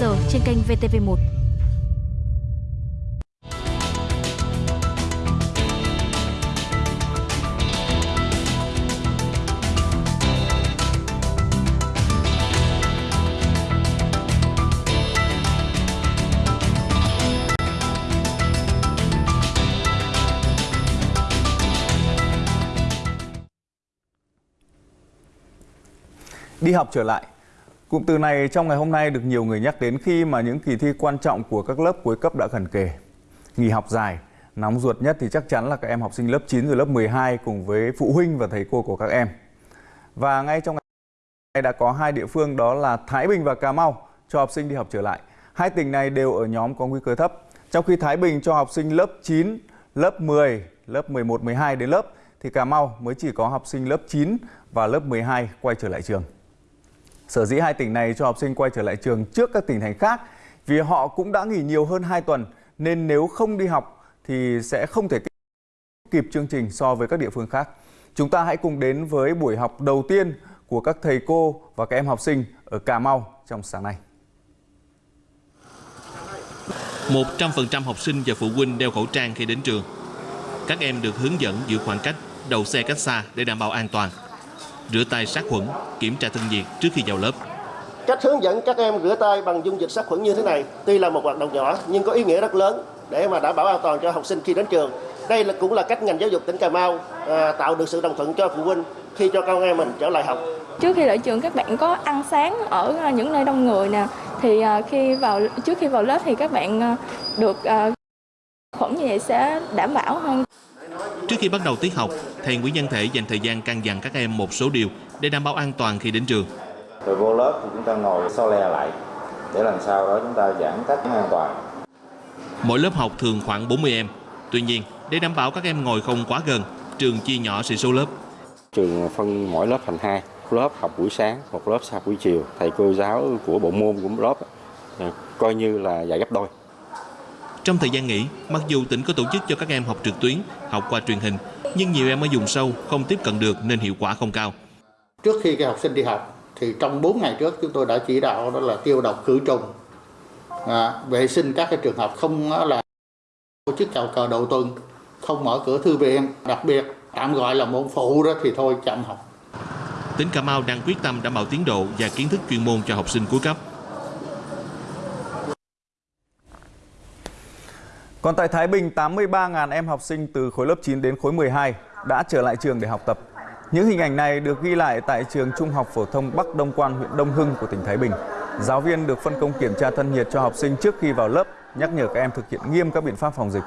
giờ trên kênh VTV1. Đi học trở lại. Cụm từ này trong ngày hôm nay được nhiều người nhắc đến khi mà những kỳ thi quan trọng của các lớp cuối cấp đã gần kề. Nghỉ học dài, nóng ruột nhất thì chắc chắn là các em học sinh lớp 9 rồi lớp 12 cùng với phụ huynh và thầy cô của các em. Và ngay trong ngày đã có hai địa phương đó là Thái Bình và Cà Mau cho học sinh đi học trở lại. Hai tỉnh này đều ở nhóm có nguy cơ thấp. Trong khi Thái Bình cho học sinh lớp 9, lớp 10, lớp 11, 12 đến lớp thì Cà Mau mới chỉ có học sinh lớp 9 và lớp 12 quay trở lại trường. Sở dĩ hai tỉnh này cho học sinh quay trở lại trường trước các tỉnh thành khác vì họ cũng đã nghỉ nhiều hơn 2 tuần nên nếu không đi học thì sẽ không thể kịp chương trình so với các địa phương khác. Chúng ta hãy cùng đến với buổi học đầu tiên của các thầy cô và các em học sinh ở Cà Mau trong sáng nay. 100% học sinh và phụ huynh đeo khẩu trang khi đến trường. Các em được hướng dẫn giữ khoảng cách, đầu xe cách xa để đảm bảo an toàn. Rửa tay sát khuẩn, kiểm tra thân nhiệt trước khi vào lớp. Cách hướng dẫn các em rửa tay bằng dung dịch sát khuẩn như thế này tuy là một hoạt động nhỏ nhưng có ý nghĩa rất lớn để mà đảm bảo an toàn cho học sinh khi đến trường. Đây là cũng là cách ngành giáo dục tỉnh Cà Mau à, tạo được sự đồng thuận cho phụ huynh khi cho con em mình trở lại học. Trước khi lại trường các bạn có ăn sáng ở những nơi đông người nè thì à, khi vào trước khi vào lớp thì các bạn à, được khuẩn như vậy sẽ đảm bảo hơn. Trước khi bắt đầu tiết học, thầy Nguyễn Văn Thể dành thời gian căn dặn các em một số điều để đảm bảo an toàn khi đến trường. Rồi vô lớp thì chúng ta ngồi so le lại để làm sao đó chúng ta giãn cách an toàn. Mỗi lớp học thường khoảng 40 em. Tuy nhiên, để đảm bảo các em ngồi không quá gần, trường chia nhỏ sĩ số lớp. Trường phân mỗi lớp thành hai, lớp học buổi sáng, một lớp học buổi chiều. Thầy cô giáo của bộ môn của lớp coi như là dạy gấp đôi. Trong thời gian nghỉ, mặc dù tỉnh có tổ chức cho các em học trực tuyến, học qua truyền hình, nhưng nhiều em ở vùng sâu không tiếp cận được nên hiệu quả không cao. Trước khi các học sinh đi học, thì trong 4 ngày trước chúng tôi đã chỉ đạo đó là tiêu độc khử trùng, à, vệ sinh các cái trường học không là tổ chức chào cờ đầu tuần, không mở cửa thư viện, đặc biệt tạm gọi là môn phụ đó thì thôi chậm học. Tỉnh Cà Mau đang quyết tâm đảm bảo tiến độ và kiến thức chuyên môn cho học sinh cuối cấp. Còn tại Thái Bình, 83.000 em học sinh từ khối lớp 9 đến khối 12 đã trở lại trường để học tập. Những hình ảnh này được ghi lại tại trường Trung học phổ thông Bắc Đông Quan, huyện Đông Hưng của tỉnh Thái Bình. Giáo viên được phân công kiểm tra thân nhiệt cho học sinh trước khi vào lớp, nhắc nhở các em thực hiện nghiêm các biện pháp phòng dịch.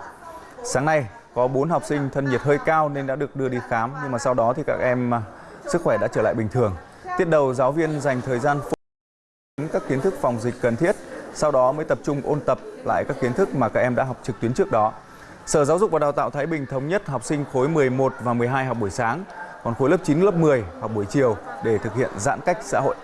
Sáng nay, có 4 học sinh thân nhiệt hơi cao nên đã được đưa đi khám, nhưng mà sau đó thì các em à, sức khỏe đã trở lại bình thường. Tiết đầu, giáo viên dành thời gian phổ biến các kiến thức phòng dịch cần thiết sau đó mới tập trung ôn tập lại các kiến thức mà các em đã học trực tuyến trước đó. Sở Giáo dục và Đào tạo Thái Bình thống nhất học sinh khối 11 và 12 học buổi sáng, còn khối lớp 9, lớp 10 học buổi chiều để thực hiện giãn cách xã hội.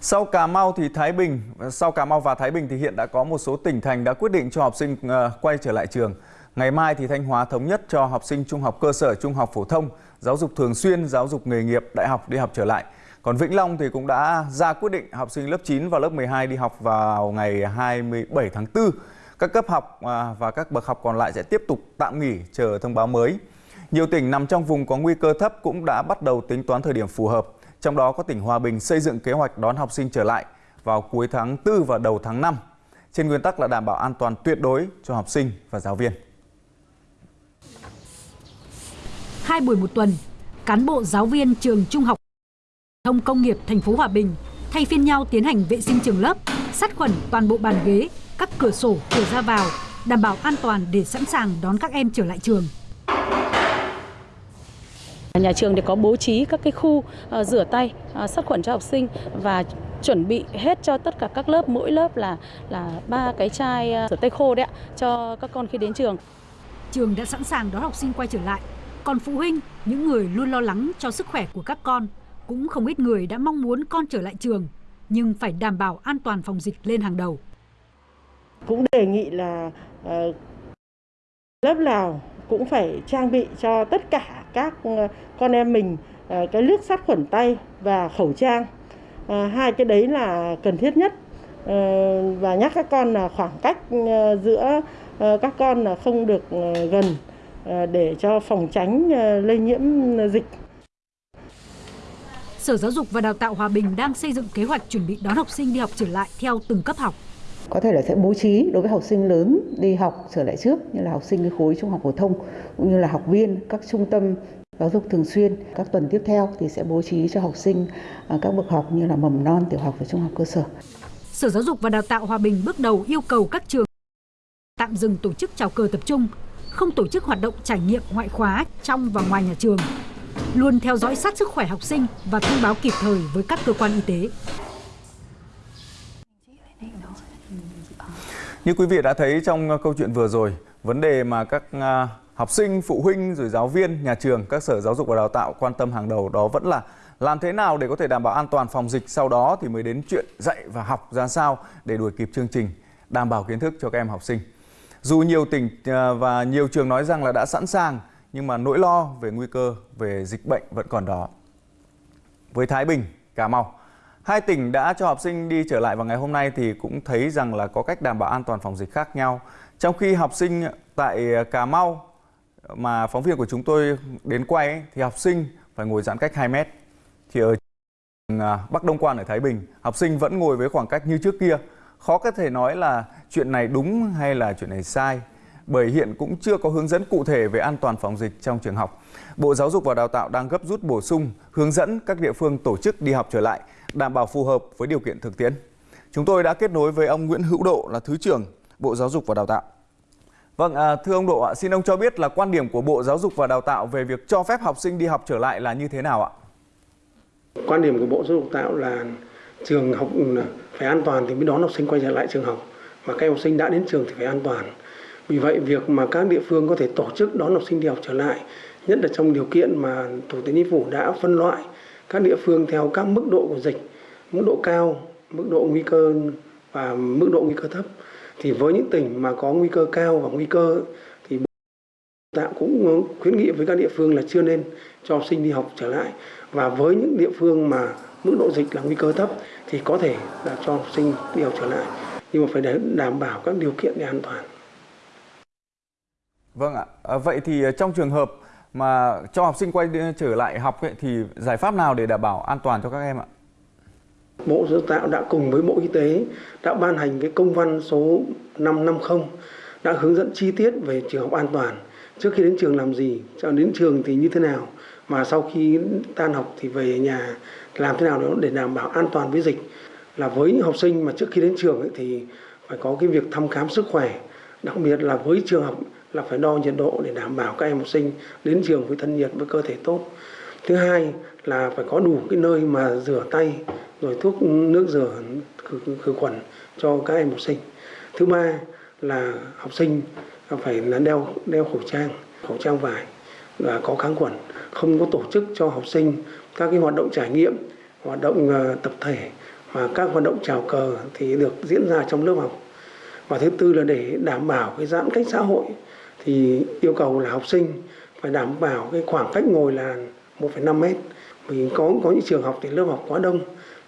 Sau Cà Mau thì Thái Bình, sau Cà Mau và Thái Bình thì hiện đã có một số tỉnh thành đã quyết định cho học sinh ờ, quay trở lại trường. Ngày mai thì Thanh Hóa thống nhất cho học sinh trung học cơ sở, trung học phổ thông, giáo dục thường xuyên, giáo dục nghề nghiệp, đại học đi học trở lại. Còn Vĩnh Long thì cũng đã ra quyết định học sinh lớp 9 và lớp 12 đi học vào ngày 27 tháng 4. Các cấp học à, và các bậc học còn lại sẽ tiếp tục tạm nghỉ chờ thông báo mới. Nhiều tỉnh nằm trong vùng có nguy cơ thấp cũng đã bắt đầu tính toán thời điểm phù hợp. Trong đó có tỉnh Hòa Bình xây dựng kế hoạch đón học sinh trở lại vào cuối tháng 4 và đầu tháng 5. Trên nguyên tắc là đảm bảo an toàn tuyệt đối cho học sinh và giáo viên. Hai buổi một tuần, cán bộ giáo viên trường Trung học thông công nghiệp thành phố Hòa Bình thay phiên nhau tiến hành vệ sinh trường lớp, sát khuẩn toàn bộ bàn ghế, các cửa sổ, cửa ra vào, đảm bảo an toàn để sẵn sàng đón các em trở lại trường. Nhà trường thì có bố trí các cái khu uh, rửa tay, uh, sát khuẩn cho học sinh và chuẩn bị hết cho tất cả các lớp mỗi lớp là là ba cái chai uh, rửa tay khô đấy ạ cho các con khi đến trường. Trường đã sẵn sàng đón học sinh quay trở lại còn phụ huynh, những người luôn lo lắng cho sức khỏe của các con, cũng không ít người đã mong muốn con trở lại trường, nhưng phải đảm bảo an toàn phòng dịch lên hàng đầu. Cũng đề nghị là uh, lớp nào cũng phải trang bị cho tất cả các ờ, con em mình ờ, cái nước sát khuẩn tay và khẩu trang. Hai cái đấy là cần thiết nhất và nhắc các con là khoảng cách giữa các con là không được gần để cho phòng tránh lây nhiễm dịch. Sở Giáo dục và Đào tạo Hòa Bình đang xây dựng kế hoạch chuẩn bị đón học sinh đi học trở lại theo từng cấp học. Có thể là sẽ bố trí đối với học sinh lớn đi học trở lại trước như là học sinh khối trung học phổ thông cũng như là học viên các trung tâm giáo dục thường xuyên. Các tuần tiếp theo thì sẽ bố trí cho học sinh các bậc học như là mầm non, tiểu học và trung học cơ sở. Sở Giáo dục và Đào tạo Hòa Bình bước đầu yêu cầu các trường tạm dừng tổ chức chào cờ tập trung, không tổ chức hoạt động trải nghiệm ngoại khóa trong và ngoài nhà trường luôn theo dõi sát sức khỏe học sinh và thông báo kịp thời với các cơ quan y tế. Như quý vị đã thấy trong ờ, câu chuyện vừa rồi, vấn đề mà các ờ, học sinh, phụ huynh rồi giáo viên, nhà trường, các sở giáo dục và đào tạo quan tâm hàng đầu đó vẫn là làm thế nào để có thể đảm bảo an toàn phòng dịch sau đó thì mới đến chuyện dạy và học ra sao để đuổi kịp chương trình, đảm bảo kiến thức cho các em học sinh. Dù nhiều tỉnh à, và nhiều trường nói rằng là đã sẵn sàng nhưng mà nỗi lo về nguy cơ về dịch bệnh vẫn còn đó. Với Thái Bình, Cà Mau, hai tỉnh đã cho học sinh đi trở lại vào ngày hôm nay thì cũng thấy rằng là có cách đảm bảo an toàn phòng dịch khác nhau. Trong khi học sinh tại Cà Mau mà phóng viên của chúng tôi đến quay ấy, thì học sinh phải ngồi giãn cách 2 mét. Thì ở à, Bắc Đông Quan ở Thái Bình, học sinh vẫn ngồi với khoảng cách như trước kia. Khó có thể nói là chuyện này đúng hay là chuyện này sai bởi hiện cũng chưa có hướng dẫn cụ thể về an toàn phòng dịch trong trường học. Bộ Giáo dục và Đào tạo đang gấp rút bổ sung, hướng dẫn các địa phương tổ chức đi học trở lại, đảm bảo phù hợp với điều kiện thực tiễn. Chúng tôi đã kết nối với ông Nguyễn Hữu Độ là Thứ trưởng Bộ Giáo dục và Đào tạo. Vâng, à, thưa ông Độ ạ, xin ông cho biết là quan điểm của Bộ Giáo dục và Đào tạo về việc cho phép học sinh đi học trở lại là như thế nào ạ? Quan điểm của Bộ Giáo dục và Đào tạo là trường học phải an toàn thì mới đón học sinh quay trở lại trường học. và các học sinh đã đến trường thì phải an toàn. Vì vậy việc mà các địa phương có thể tổ chức đón học sinh đi học trở lại, nhất là trong điều kiện mà Thủ tướng Chính phủ đã phân loại các địa phương theo các mức độ của dịch, mức độ cao, mức độ nguy cơ và mức độ nguy cơ thấp. Thì với những tỉnh mà có nguy cơ cao và nguy cơ thì Bộ tạo cũng khuyến nghị với các địa phương là chưa nên cho học sinh đi học trở lại. Và với những địa phương mà mức độ dịch là nguy cơ thấp thì có thể là cho học sinh đi học trở lại. Nhưng mà phải đảm bảo các điều kiện để an toàn. Vâng ạ. À, vậy thì trong trường hợp mà cho học sinh quay trở lại học ấy, thì giải pháp nào để đảm bảo an toàn cho các em ạ? Bộ Giáo dục tạo đã cùng với Bộ Y tế đã ban hành cái công văn số 550 đã hướng dẫn chi tiết về trường học an toàn. Trước khi đến trường làm gì, cho đến trường thì như thế nào, mà sau khi tan học thì về nhà làm thế nào để đảm bảo an toàn với dịch. Là với những học sinh mà trước khi đến trường ấy, thì phải có cái việc thăm khám sức khỏe, đặc biệt là với trường học là phải đo nhiệt độ để đảm bảo các em học sinh đến trường với thân nhiệt với cơ thể tốt. Thứ hai là phải có đủ cái nơi mà rửa tay rồi thuốc nước rửa khử, khử khuẩn cho các em học sinh. Thứ ba là học sinh phải là đeo đeo khẩu trang, khẩu trang vải có kháng khuẩn, không có tổ chức cho học sinh các cái hoạt động trải nghiệm, hoạt động ờ, tập thể và các hoạt động chào cờ thì được diễn ra trong lớp học. Và thứ tư là để đảm bảo cái giãn cách xã hội thì yêu cầu là học sinh phải đảm bảo cái khoảng cách ngồi là 1,5 mét vì có có những trường học thì lớp học quá đông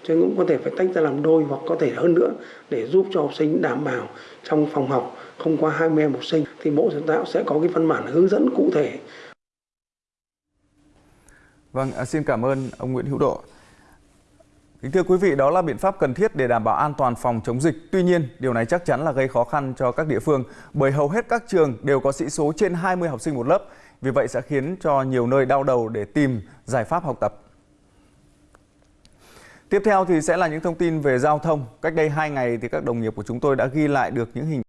cho nên cũng có thể phải tách ra làm đôi hoặc có thể hơn nữa để giúp cho học sinh đảm bảo trong phòng học không quá 20 em học sinh thì Bộ Giáo tạo sẽ có cái văn bản hướng dẫn cụ thể. Vâng, à, xin cảm ơn ông Nguyễn Hữu Độ. Kính thưa quý vị, đó là biện pháp cần thiết để đảm bảo an toàn phòng chống dịch. Tuy nhiên, điều này chắc chắn là gây khó khăn cho các địa phương bởi hầu hết các trường đều có sĩ số trên 20 học sinh một lớp. Vì vậy sẽ khiến cho nhiều nơi đau đầu để tìm giải pháp học tập. Tiếp theo thì sẽ là những thông tin về giao thông. Cách đây 2 ngày thì các đồng nghiệp của chúng tôi đã ghi lại được những hình